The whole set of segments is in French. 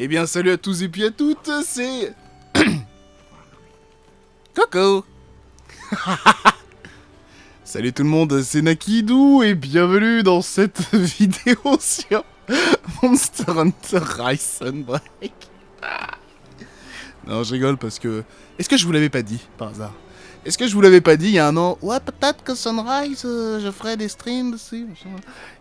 Eh bien, salut à tous et puis à toutes, c'est... Coco Salut tout le monde, c'est Nakidou et bienvenue dans cette vidéo sur Monster Hunter Rise Sunbreak. Non, je rigole parce que... Est-ce que je vous l'avais pas dit, par hasard? Est-ce que je vous l'avais pas dit il y a un an? Ouais, peut-être que Sunrise, euh, je ferai des streams dessus.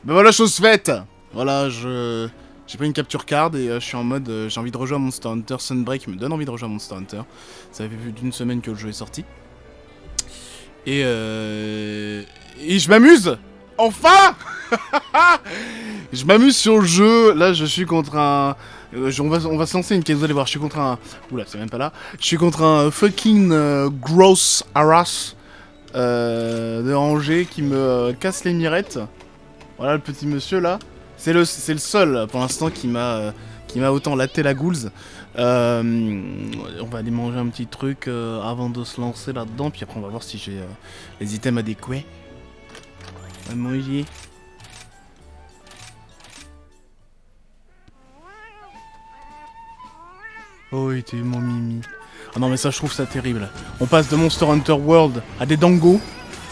Ben voilà, chose faite Voilà, je... J'ai pris une capture card et euh, je suis en mode euh, j'ai envie de rejouer à Monster Hunter Sunbreak, me donne envie de rejouer à Monster Hunter. Ça fait plus d'une semaine que le jeu est sorti. Et euh... Et je m'amuse Enfin Je m'amuse sur le jeu, là je suis contre un... euh, on, va, on va se lancer une case, vous allez voir, je suis contre un... Oula, c'est même pas là. Je suis contre un fucking gross harass de Angers qui me casse les mirettes. Voilà le petit monsieur là. C'est le, seul pour l'instant qui m'a euh, qui m'a autant laté la ghouls. Euh, on va aller manger un petit truc euh, avant de se lancer là-dedans, puis après on va voir si j'ai les items adéquats. Oh, il était mon mimi. Ah non, mais ça, je trouve ça terrible. On passe de Monster Hunter World à des dangos.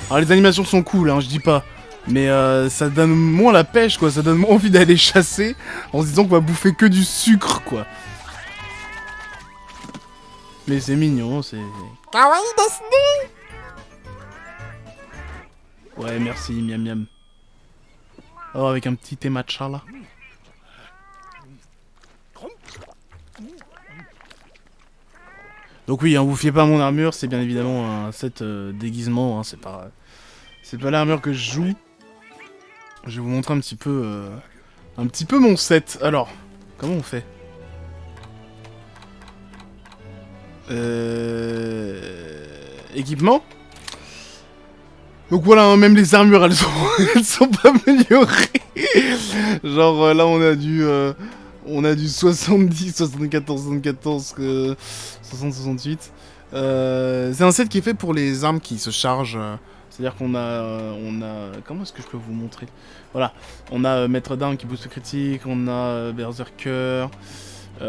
Alors, les animations sont cool, hein, je dis pas. Mais euh, ça donne moins la pêche, quoi. Ça donne moins envie d'aller chasser en se disant qu'on va bouffer que du sucre, quoi. Mais c'est mignon, c'est... Ouais, merci, miam miam. Oh, avec un petit thé matcha, là. Donc oui, hein, vous fiez pas à mon armure, c'est bien évidemment un set euh, déguisement, hein, c'est pas... C'est pas l'armure que je joue. Je vais vous montrer un petit peu... euh, un petit peu mon set. Alors, comment on fait? Euh... Équipement? Donc voilà, hein, même les armures, elles sont, elles sont pas améliorées. Genre euh, là, on a du, euh, on a du 70, 74, 74, euh, 60, 68. Euh, c'est un set qui est fait pour les armes qui se chargent. C'est-à-dire qu'on a, euh, on a, comment est-ce que je peux vous montrer? Voilà, on a euh, maître d'armes qui booste le critique, on a euh, berserker. J'ai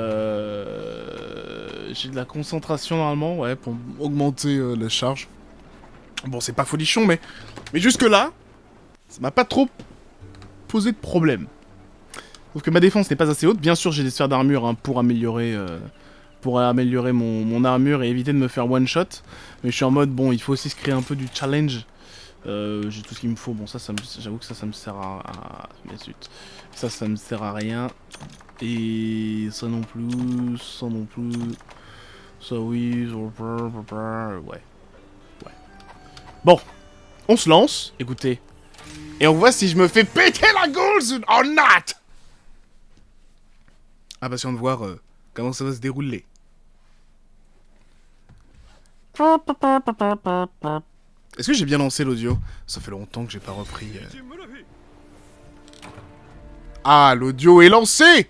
de la concentration normalement, ouais, pour augmenter la charge. Bon, c'est pas folichon, mais, mais jusque-là, ça m'a pas trop posé de problème. Sauf que ma défense n'est pas assez haute. Bien sûr, j'ai des sphères d'armure hein, pour améliorer, pour améliorer mon, mon armure et éviter de me faire one shot. Mais je suis en mode, bon, il faut aussi se créer un peu du challenge. Euh, j'ai tout ce qu'il me faut. Bon, ça, ça j'avoue que ça, ça me sert à, à- mais. Ça, ça me sert à rien. Et ça non plus, ça non plus. Ça oui, ça, ouais. Bon, on se lance, écoutez. Et on voit si je me fais péter la gueule or not Impatient de voir euh, comment ça va se dérouler. Est-ce que j'ai bien lancé l'audio? Ça fait longtemps que j'ai pas repris. euh. Ah, l'audio est lancé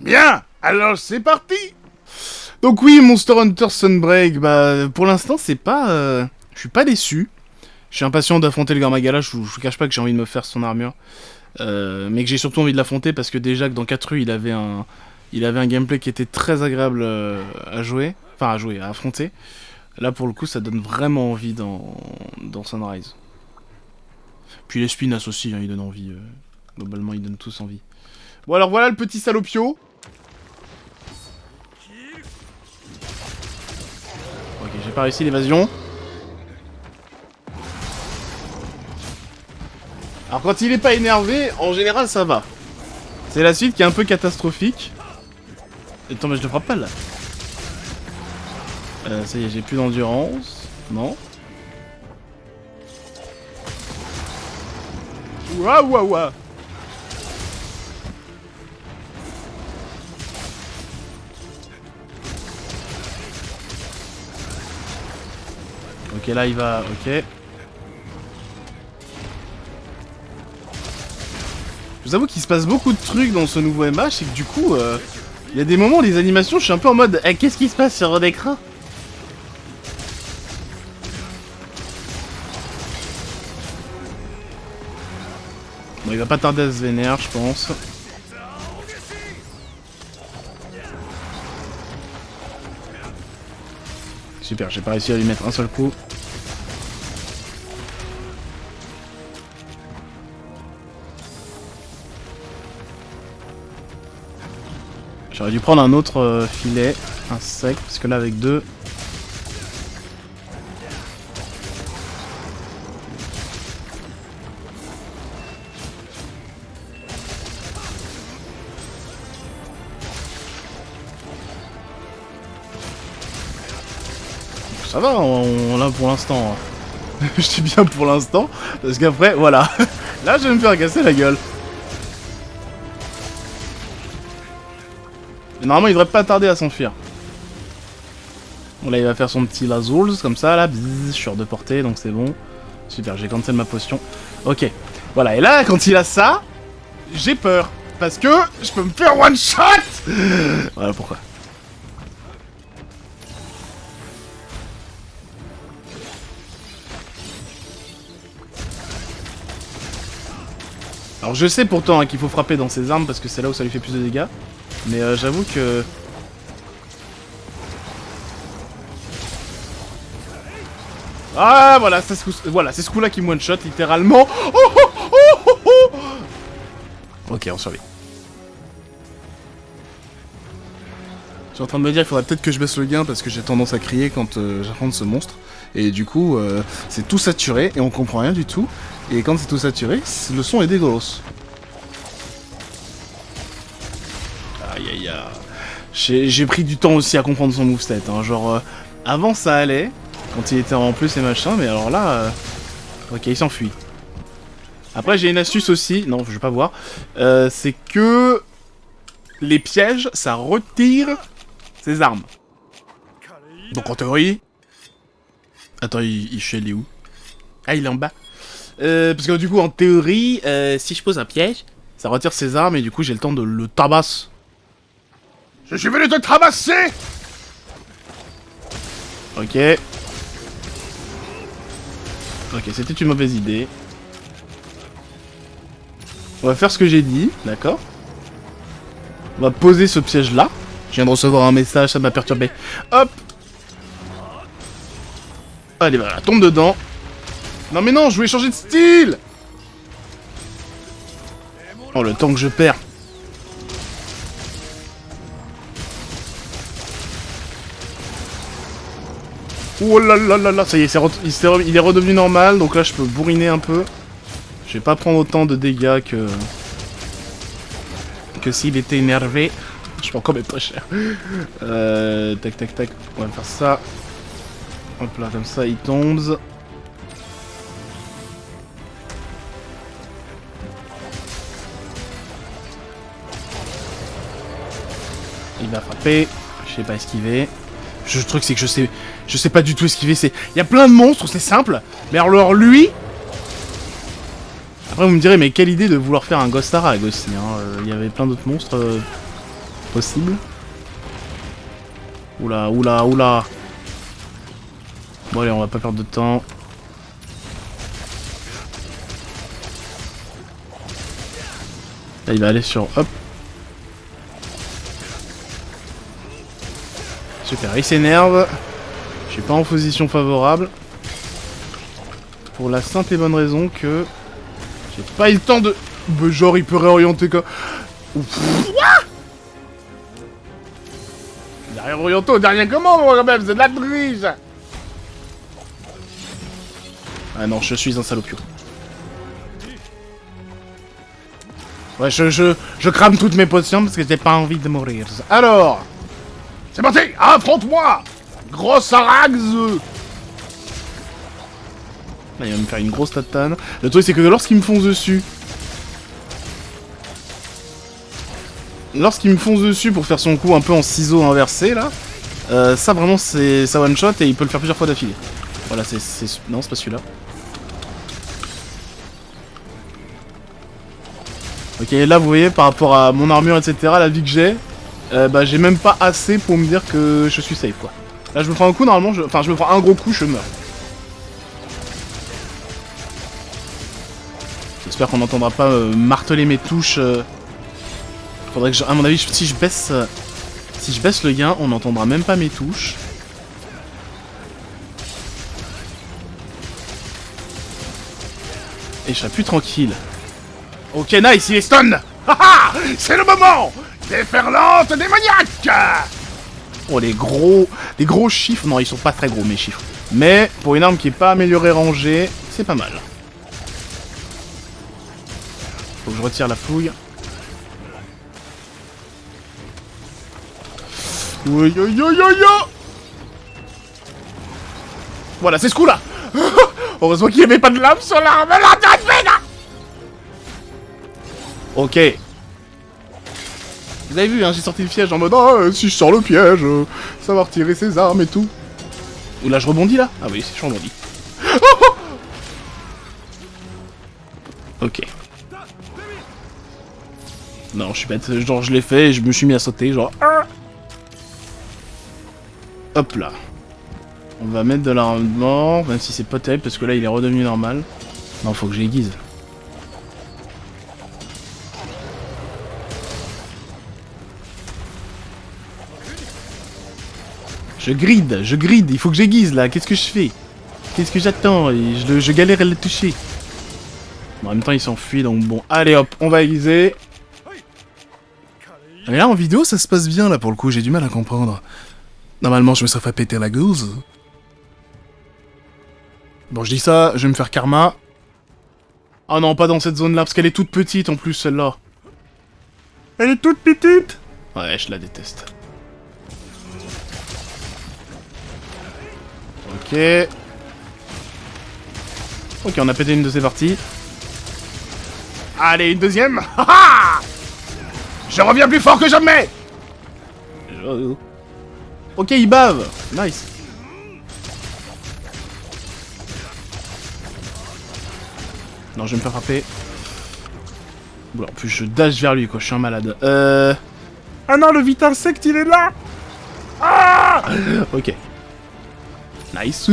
Bien Alors c'est parti Donc oui, Monster Hunter Sunbreak, bah pour l'instant c'est pas... euh, Je suis pas déçu. Je suis impatient d'affronter le Garmagala, je, vous- cache pas que j'ai envie de me faire son armure. Euh, mais que j'ai surtout envie de l'affronter parce que déjà que dans 4 rues il avait un... Il avait un gameplay qui était très agréable à jouer. Enfin à jouer, à affronter. Là pour le coup ça donne vraiment envie dans, dans Sunrise. Puis les Spinas aussi, hein, ils donnent envie. euh, Globalement ils donnent tous envie. Bon alors voilà le petit salopio. Ok, j'ai pas réussi l'évasion. Alors quand il est pas énervé, en général ça va. C'est la suite qui est un peu catastrophique. Attends mais je le frappe pas là. Euh, ça y est, j'ai plus d'endurance. Non. Ouah ouah Ok, là il va. Ok. Je vous avoue qu'il se passe beaucoup de trucs dans ce nouveau MH et que du coup, euh, il y a des moments, les animations, je suis un peu en mode Eh, qu'est-ce qui se passe sur l'écran Bon, il va pas tarder à se vénère, je pense. Super, j'ai pas réussi à lui mettre un seul coup. J'aurais dû prendre un autre euh, filet, un sec, parce que là avec deux, Ça va, on, l'a pour l'instant. hein. Je dis bien pour l'instant, parce qu'après, voilà. Là, je vais me faire casser la gueule. Normalement, il devrait pas tarder à s'enfuir. Bon, là, il va faire son petit Lazouls, comme ça, là. Je suis hors de portée, donc c'est bon. Super, j'ai cancel ma potion. Ok. Voilà, et là, quand il a ça, j'ai peur. Parce que je peux me faire one shot Voilà pourquoi. Alors je sais pourtant hein, qu'il faut frapper dans ses armes parce que c'est là où ça lui fait plus de dégâts. Mais euh, j'avoue que... Ah voilà, c'est ce coup- c'est ce coup-là qui me one-shot littéralement. Oh, oh, oh, oh, oh. ok, on survit. Je suis en train de me dire qu'il faudrait peut-être que je baisse le gain parce que j'ai tendance à crier quand euh, j'affronte ce monstre. Et du coup, euh, c'est tout saturé et on comprend rien du tout. Et quand c'est tout saturé, le son est dégueulasse. Aïe aïe aïe. J'ai pris du temps aussi à comprendre son moveset. Hein. Genre, euh, avant ça allait, quand il était en plus et machin, mais alors là... euh, Ok, il s'enfuit. Après, j'ai une astuce aussi. Non, je vais pas voir. Euh, c'est que... Les pièges, ça retire ses armes. Donc en théorie... Attends, il, il chez où Ah, il est en bas. Euh, parce que du coup, en théorie, euh, si je pose un piège, ça retire ses armes et du coup, j'ai le temps de le tabasser. Je suis venu te tabasser Ok. Ok, c'était une mauvaise idée. On va faire ce que j'ai dit, d'accord? On va poser ce piège-là. Je viens de recevoir un message, ça m'a perturbé. Hop Allez, voilà, tombe dedans. Non mais non, je voulais changer de style Oh, le temps que je perds. Oh là là là là, ça y est, il, s'est re- il est redevenu normal, donc là je peux bourriner un peu. Je vais pas prendre autant de dégâts que... Que s'il était énervé. Je peux encore mettre très cher. Euh, tac tac tac, on va faire ça. Hop là, comme ça, il tombe. Il va frapper. Je sais pas esquiver. Le truc c'est que je sais, je sais pas du tout esquiver. C'est, il y a plein de monstres, c'est simple. Mais alors lui. Après vous me direz, mais quelle idée de vouloir faire un Ghost Arag aussi. hein. Euh, Il y avait plein d'autres monstres euh, possibles. Oula, oula, oula. Bon allez, on va pas perdre de temps. Là, il va aller sur... Hop. Super, il s'énerve. Je suis pas en position favorable. Pour la simple et bonne raison que... J'ai pas eu le temps de... Genre, il peut réorienter quoi. Ouf. Derrière orienté, derrière comment, quand même, c'est de la triche Ah non, je suis un salopio. Ouais, je, je, je crame toutes mes potions parce que j'ai pas envie de mourir. Alors C'est parti Affronte-moi Grosse araxe Là, il va me faire une grosse tatane. Le truc, c'est que lorsqu'il me fonce dessus... Lorsqu'il me fonce dessus pour faire son coup un peu en ciseau inversé, là... euh, ça, vraiment, c'est ça one-shot et il peut le faire plusieurs fois d'affilée. Voilà, c'est- Non, c'est pas celui-là. Ok, là vous voyez, par rapport à mon armure, etc., la vie que j'ai, euh, bah j'ai même pas assez pour me dire que je suis safe, quoi. Là je me prends un coup, normalement, je... enfin je me prends un gros coup, je meurs. J'espère qu'on n'entendra pas euh, marteler mes touches. Euh... Faudrait que, je... à mon avis, si je baisse, euh, si je baisse le gain, on n'entendra même pas mes touches. Et je serai plus tranquille. Ok, nice, il est stun C'est le moment Déferlante démoniaque Oh, les gros... Les gros chiffres... Non, ils sont pas très gros, mes chiffres. Mais, pour une arme qui est pas améliorée rangée, c'est pas mal. Faut que je retire la fouille. Oui, yo, yo, yo, yo Voilà, c'est ce coup-là Heureusement qu'il n'y avait pas de lame sur l'arme là Ok. Vous avez vu, hein, j'ai sorti le piège en mode Ah, si je sors le piège, ça va retirer ses armes et tout. Ou là, je rebondis là? Ah oui, je rebondis. ok. Non, je suis bête. Genre, je l'ai fait et je me suis mis à sauter, genre... Hop là. On va mettre de l'armement, même si c'est pas terrible, parce que là, il est redevenu normal. Non, faut que j'aiguise. Je gride, je gride, il faut que j'aiguise là, qu'est-ce que je fais? Qu'est-ce que j'attends? Je, galère à le toucher. en même temps, il s'enfuit, donc bon. Allez hop, on va aiguiser. Mais là, en vidéo, ça se passe bien, là, pour le coup, j'ai du mal à comprendre. Normalement, je me serais fait péter la gueuse. Bon, je dis ça, je vais me faire karma. Ah non, pas dans cette zone-là, parce qu'elle est toute petite, en plus, celle-là. Elle est toute petite Ouais, je la déteste. Ok. Ok, on a pété une de ces parties. Allez, une deuxième Je reviens plus fort que jamais Ok, il bave Nice Non, je vais me faire frapper. Bon, en plus, je dash vers lui, quoi. Je suis un malade. Euh... Ah non, le vite insecte, il est là Ah Ok. Nice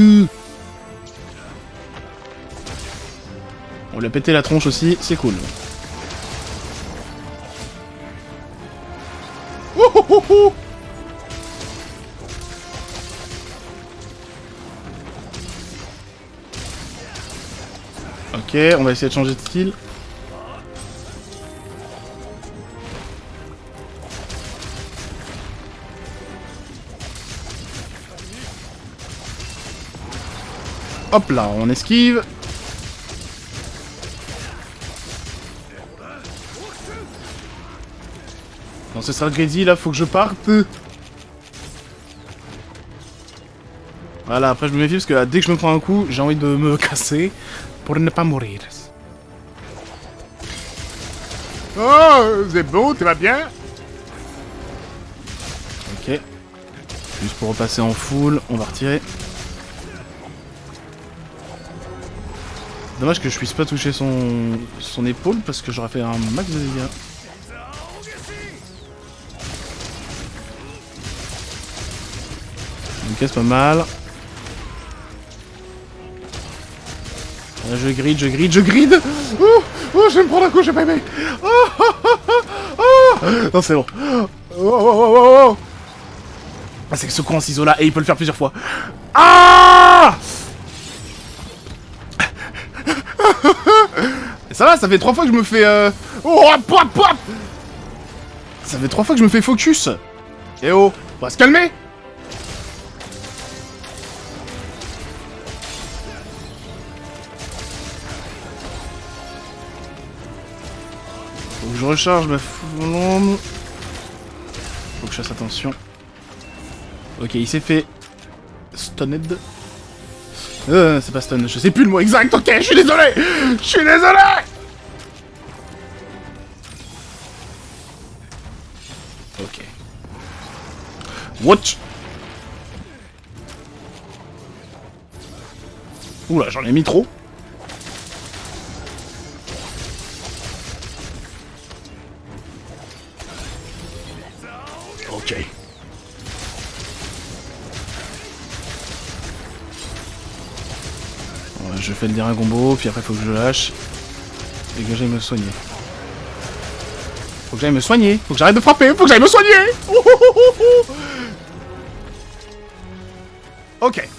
On lui a pété la tronche aussi, c'est cool. Ok, on va essayer de changer de style. Hop là, on esquive. Non, ce sera Grady, là, faut que je parte. Voilà, après je me méfie parce que dès que je me prends un coup, j'ai envie de me casser pour ne pas mourir. Oh, c'est bon, tu vas bien Ok. Juste pour repasser en full, on va retirer. Dommage que je puisse pas toucher son, son épaule parce que j'aurais fait un max de dégâts. Ok, c'est pas mal. je gride, je gride, je gride Oh, oh je vais me prendre un coup, j'ai pas aimé oh, oh, oh, oh, Non, c'est bon. Oh, oh, oh, oh, oh. Ah, c'est que ce coup en ciseau là, et il peut le faire plusieurs fois. Ah Ça va, ça fait trois fois que je me fais... Euh... Oh, pop, pop Ça fait trois fois que je me fais focus Eh oh, on va se calmer Faut que je recharge ma flambe. Faut que je fasse attention. Ok, il s'est fait... Stunned. Euh, c'est pas stun, je sais plus le mot exact, ok, je suis désolé Je suis désolé Ok. Watch Oula, j'en ai mis trop. Je fais le dernier combo, puis après faut que je lâche. Et que j'aille me soigner. Faut que j'aille me soigner. Faut que j'arrête de frapper. Faut que j'aille me soigner. ok.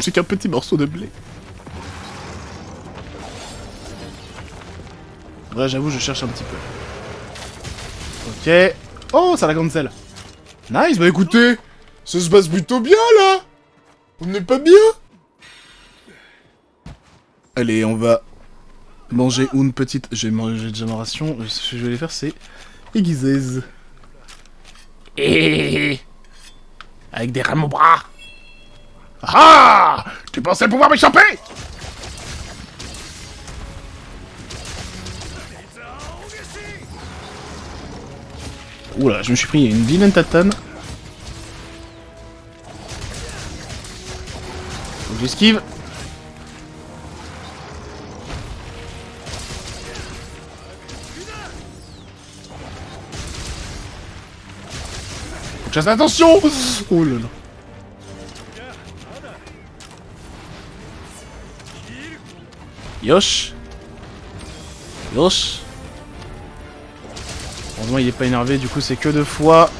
Suis qu'un petit morceau de blé. Ouais, j'avoue, je cherche un petit peu. Ok. Oh, ça la grande selle. Nice, bah écoutez, ça se passe plutôt bien, là On n'est pas bien Allez, on va manger une petite... J'ai mangé déjà ma ration. Ce que je vais aller faire, c'est aiguiser. Et avec des rames au bras. Ah Tu pensais pouvoir m'échapper? Oula, je me suis pris une vilaine tatane. Faut que j'esquive. Faut que je fasse attention Oh là là. Yosh Yosh Heureusement il est pas énervé, du coup c'est que deux fois.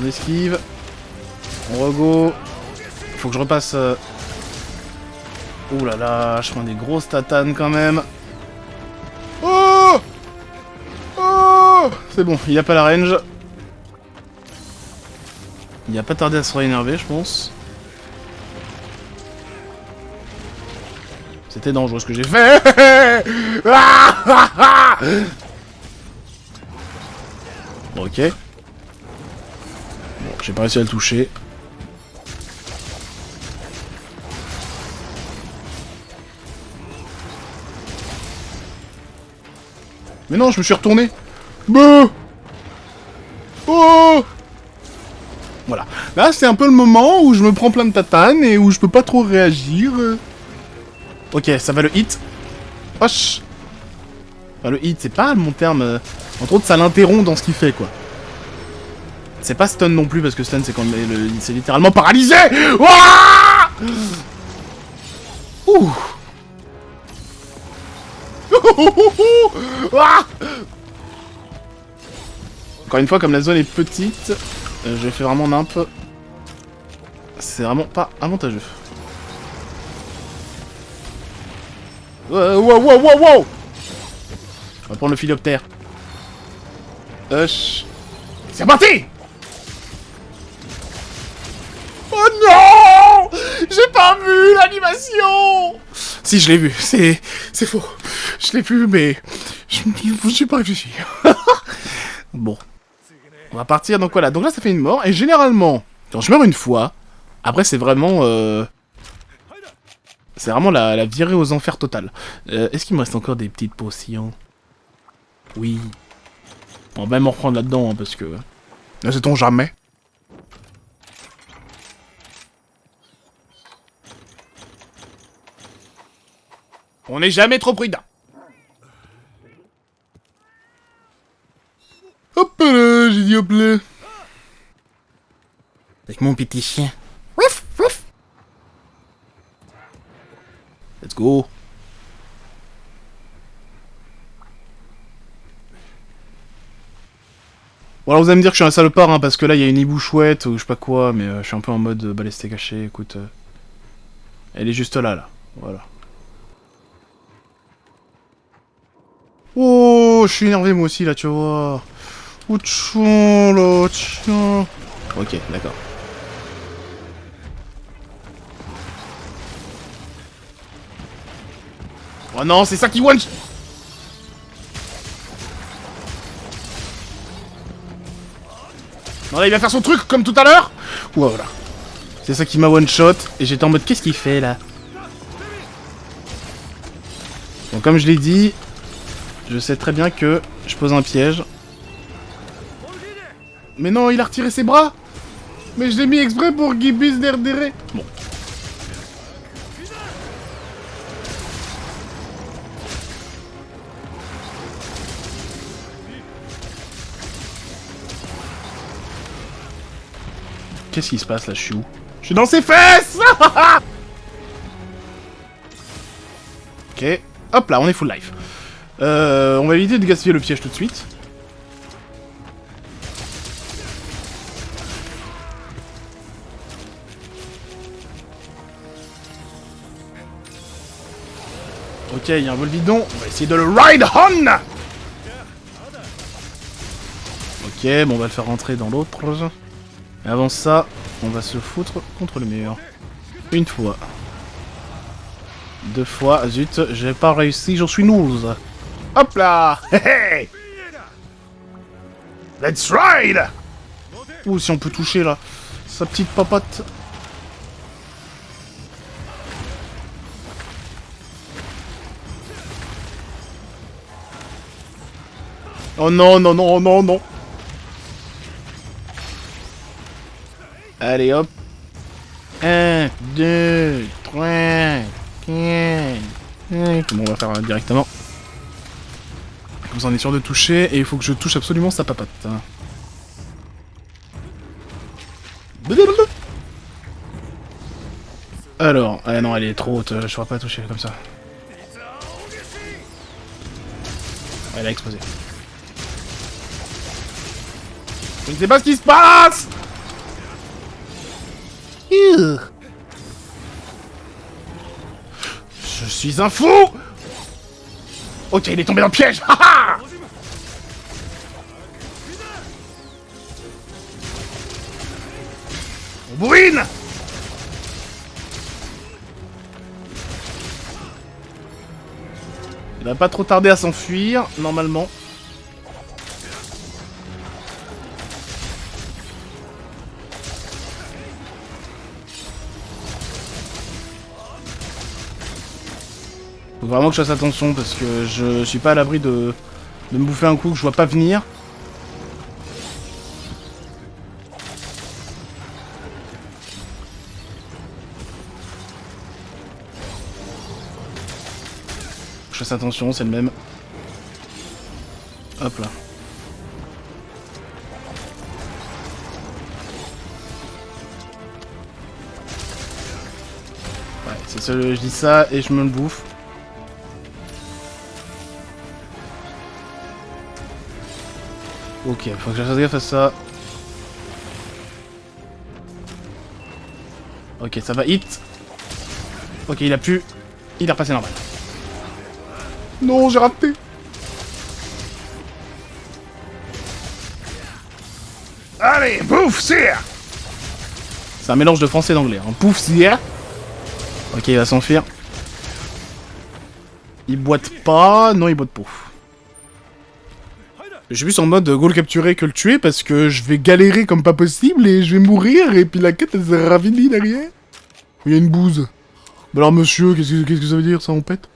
On esquive. On rego. Faut que je repasse... Euh... Ouh là là, je prends des grosses tatanes quand même. Oh Oh C'est bon, il a pas la range. Il a pas tardé à se réénerver, je pense. C'était dangereux ce que j'ai fait ok. Bon, j'ai pas réussi à le toucher. Mais non, je me suis retourné Beuh Oh Voilà. Là, c'est un peu le moment où je me prends plein de tatanes et où je peux pas trop réagir. Ok, ça va le hit. Hoche enfin, Le hit, c'est pas mon terme... Euh, entre autres, ça l'interrompt dans ce qu'il fait, quoi. C'est pas stun non plus, parce que stun, c'est quand c'est littéralement paralysé Ouah Ouh Encore une fois, comme la zone est petite, euh, je fais vraiment nimp. C'est vraiment pas avantageux. Wow, wow, wow, wow On va prendre le philoptère. Hush. C'est parti Oh non J'ai pas vu l'animation Si, je l'ai vu. C'est... C'est faux. Je l'ai vu, mais... Je ne suis pas réfléchi. bon. On va partir, donc voilà. Donc là, ça fait une mort. Et généralement, quand je meurs une fois, après, c'est vraiment... Euh... C'est vraiment la, la, virée aux enfers totale. Euh, Est-ce qu'il me reste encore des petites potions? Oui. On va même en reprendre là-dedans, hein, parce que... Ne sait-on jamais? On n'est jamais trop prudent. Hop là, j'ai dit hop là. Avec mon petit chien. Let's go. Bon alors vous allez me dire que je suis un salopard, hein, parce que là il y a une hibou chouette ou je sais pas quoi, mais euh, je suis un peu en mode euh, balesté caché, écoute. Euh, elle est juste là, là. Voilà. Oh, je suis énervé moi aussi là, tu vois. Oh, tchon, là, tiens. Ok, d'accord. Oh non, c'est ça qui one Non là, il va faire son truc comme tout à l'heure Voilà. C'est ça qui m'a one shot et j'étais en mode qu'est-ce qu'il fait là? Bon comme je l'ai dit, je sais très bien que je pose un piège. Mais non, il a retiré ses bras Mais je l'ai mis exprès pour qu'il puisse derdérer Bon. Qu'est-ce qui se passe là Je suis où Je suis dans ses fesses Ok. Hop là, on est full life. Euh, on va éviter de gaspiller le piège tout de suite. Ok, il y a un vol bidon. On va essayer de le ride on Ok, bon, on va le faire rentrer dans l'autre. Et avant ça, on va se foutre contre le mur. Une fois. Deux fois. Zut, j'ai pas réussi, j'en suis nul. Hop là Hey Let's ride Ouh, si on peut toucher, là. Sa petite papote. Oh non, non, non, non, non Allez, hop 1, 2, 3, 4, 5... Bon, on va faire directement. Comme ça, on est sûr de toucher, et il faut que je touche absolument sa papate. Alors, ah non, elle est trop haute, je pourrais pas toucher comme ça. Elle a explosé. Je ne sais pas ce qui se passe Je suis un fou. Ok, il est tombé dans le piège. On bourrine. Il va pas trop tarder à s'enfuir, normalement. Vraiment que je fasse attention parce que je suis pas à l'abri de, de me bouffer un coup que je vois pas venir. Je fasse attention, c'est le même. Hop là. Ouais, c'est ça, je dis ça et je me le bouffe. Ok, faut que je fasse gaffe à ça. Ok, ça va hit. Ok, il a pu. Il est repassé normal. Non, j'ai raté. Allez, pouf, sire C'est un mélange de français et d'anglais. Hein. Pouf, sire Ok, il va s'enfuir. Il boite pas. Non, il boite pouf. Je suis plus en mode goal capturer que le tuer parce que je vais galérer comme pas possible et je vais mourir et puis la quête elle sera finie derrière. Il y a une bouse. Bah alors monsieur, qu'est-ce que, ça veut dire ça on pète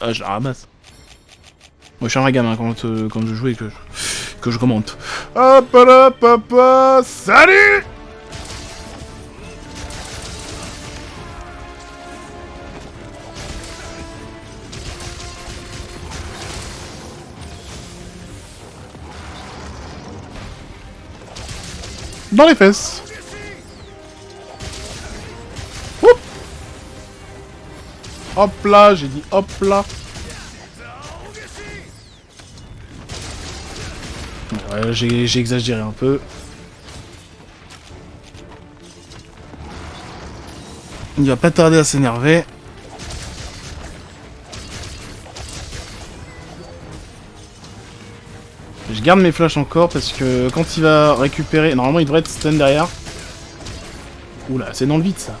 Ah je la ramasse. Moi je suis un gamin quand, euh, quand je joue et que je, que je commente. Hop là papa Salut dans les fesses. Hop là, j'ai dit hop là. J'ai exagéré un peu. Il va pas tarder à s'énerver. Je garde mes flashs encore parce que quand il va récupérer... Normalement, il devrait être stun derrière. Oula, c'est dans le vide, ça.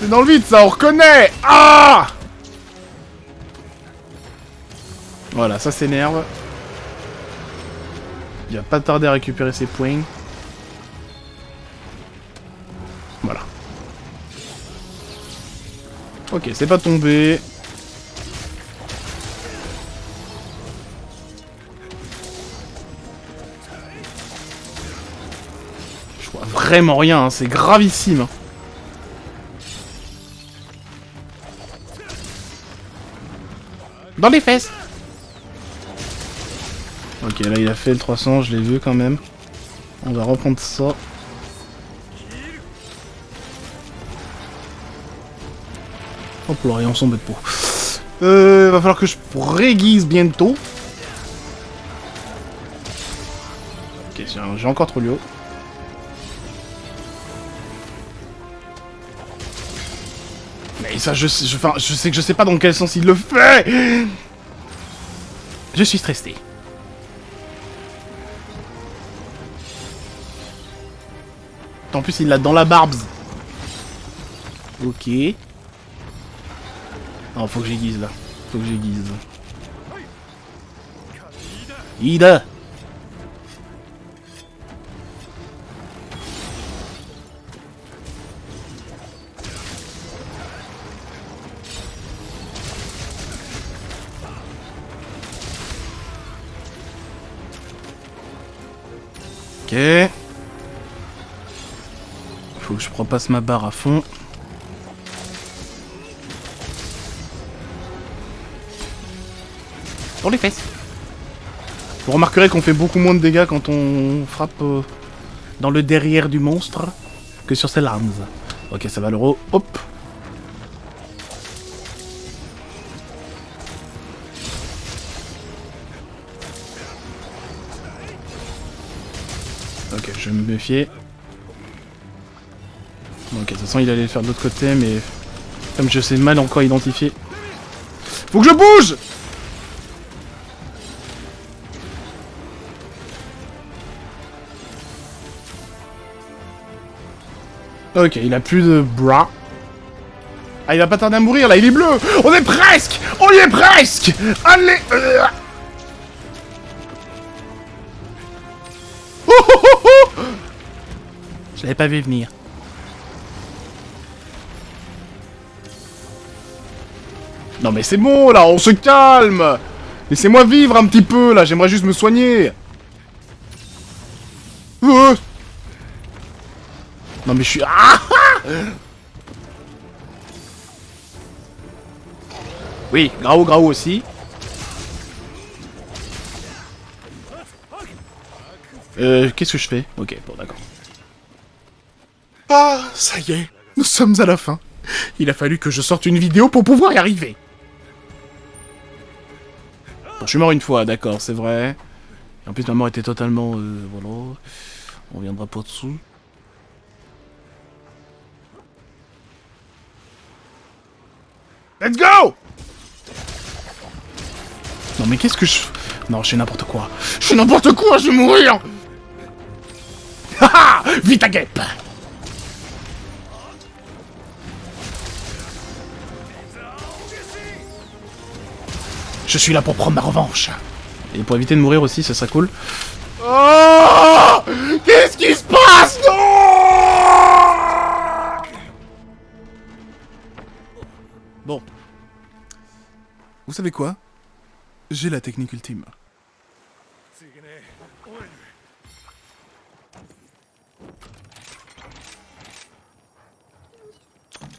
C'est dans le vide, ça, on reconnaît Ah Voilà, ça s'énerve. Il va pas tarder à récupérer ses points. Voilà. Ok, c'est pas tombé. Vraiment rien, hein, c'est gravissime. Dans les fesses Ok, là il a fait le 300, je l'ai vu quand même. On va reprendre ça. Hop là, et on s'en de peau. Va falloir que je réguise bientôt. Ok, j'ai encore trop lieu. Mais ça, je, sais- je, enfin, je sais que je sais pas dans quel sens il le fait Je suis stressé. En plus, il l'a dans la barbe. Ok. Non, faut que j'aiguise là. Faut que j'aiguise. Ida Faut que je repasse ma barre à fond. Pour les fesses. Vous remarquerez qu'on fait beaucoup moins de dégâts quand on frappe euh, dans le derrière du monstre que sur ses lames. Ok, ça va l'euro. Hop. Méfier. Ok, de toute façon, il allait le faire de l'autre côté, mais comme je sais mal encore identifier. Faut que je bouge Ok, il a plus de bras. Ah, il va pas tarder à mourir, là, il est bleu On est presque On y est presque Allez Je l'avais pas vu venir. Non mais c'est bon, là, on se calme Laissez-moi vivre un petit peu, là, j'aimerais juste me soigner Euh. Non mais je suis... Ah ah oui, Grau Grau aussi. Euh, qu'est-ce que je fais? Ok, bon d'accord. Ah, ça y est, nous sommes à la fin. Il a fallu que je sorte une vidéo pour pouvoir y arriver. Bon, je suis mort une fois, d'accord, c'est vrai. Et en plus, ma mort était totalement... Euh, voilà. On viendra pas dessous. Let's go Non mais qu'est-ce que je... Non, je fais n'importe quoi. Je fais n'importe quoi, je vais mourir Haha Vite à guêpe Je suis là pour prendre ma revanche. Et pour éviter de mourir aussi, ça serait cool. Oh Qu'est-ce qui se passe Non Bon. Vous savez quoi? J'ai la technique ultime.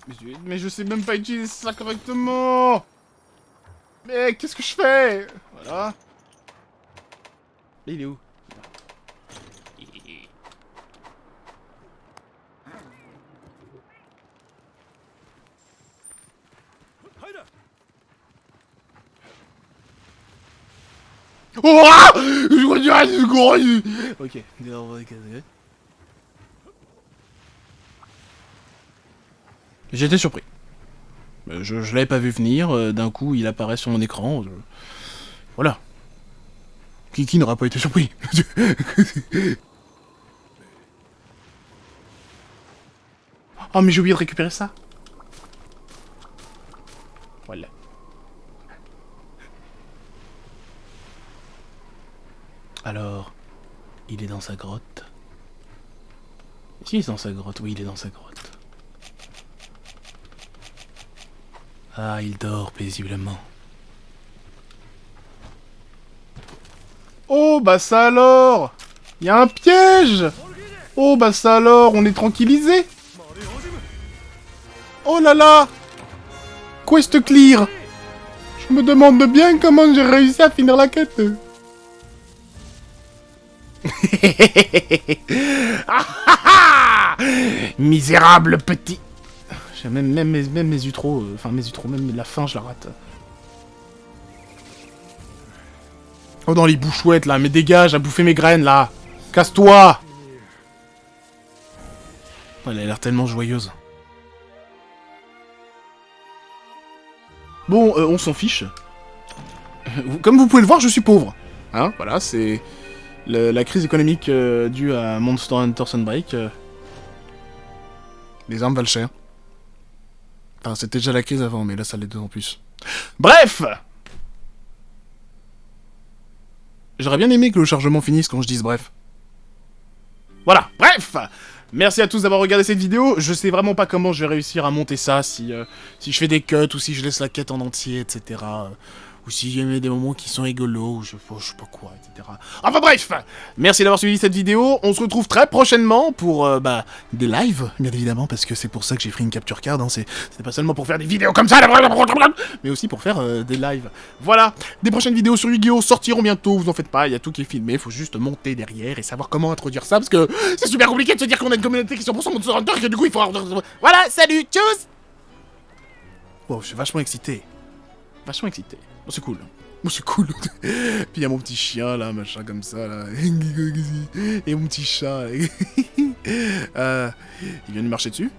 Mais je, mais je sais même pas utiliser ça correctement Mais qu'est-ce que je fais? Voilà. Il est où? Oh Je redirais du gros Ok. J'étais surpris. Euh, Je, je l'avais pas vu venir, euh, d'un coup il apparaît sur mon écran. je- Voilà. Qui, qui n'aura pas été surpris Oh mais j'ai oublié de récupérer ça. Voilà. Alors, il est dans sa grotte. Si, il est dans sa grotte, oui, il est dans sa grotte. Ah, il dort paisiblement. Oh, bah ça alors! Il y a un piège! Oh, bah ça alors, on est tranquillisé! Oh là là! Quest clear! Je me demande bien comment j'ai réussi à finir la quête. Ah, ah, ah! Misérable petit même, mes- même utros, euh, enfin mes utros, même la fin je la rate. Oh dans les bouchouettes là, mais dégage, à bouffer mes graines là Casse-toi Elle a l'air tellement joyeuse. Bon, euh, on s'en fiche. Comme vous pouvez le voir, je suis pauvre. Hein, voilà, c'est la crise économique euh, due à Monster Hunter Sunbreak. euh. Les armes valent cher. Enfin, c'était déjà la crise avant, mais là, ça l'est d'autant plus. Bref J'aurais bien aimé que le chargement finisse quand je dise bref. Voilà, bref Merci à tous d'avoir regardé cette vidéo. Je sais vraiment pas comment je vais réussir à monter ça, si, euh, si je fais des cuts ou si je laisse la quête en entier, etc. ou si j'ai mis des moments qui sont rigolos, ou je, je sais pas quoi, etc. Enfin bref Merci d'avoir suivi cette vidéo. On se retrouve très prochainement pour euh, bah, des lives, bien évidemment, parce que c'est pour ça que j'ai pris une capture card. Hein. C'est c'est pas seulement pour faire des vidéos comme ça, mais aussi pour faire euh, des lives. Voilà, des prochaines vidéos sur Yu-Gi-Oh sortiront bientôt, vous en faites pas, il y a tout qui est filmé, faut juste monter derrière et savoir comment introduire ça, parce que c'est super compliqué de se dire qu'on a une communauté qui est 100% Monster Hunter, et que du coup il faut... Voilà, salut, tchuss Wow, je suis vachement excité. Vachement excité. C'est cool. Oh, c'est cool. Puis il y a mon petit chien, là, machin comme ça, là. Et mon petit chat. Euh, il vient de marcher dessus.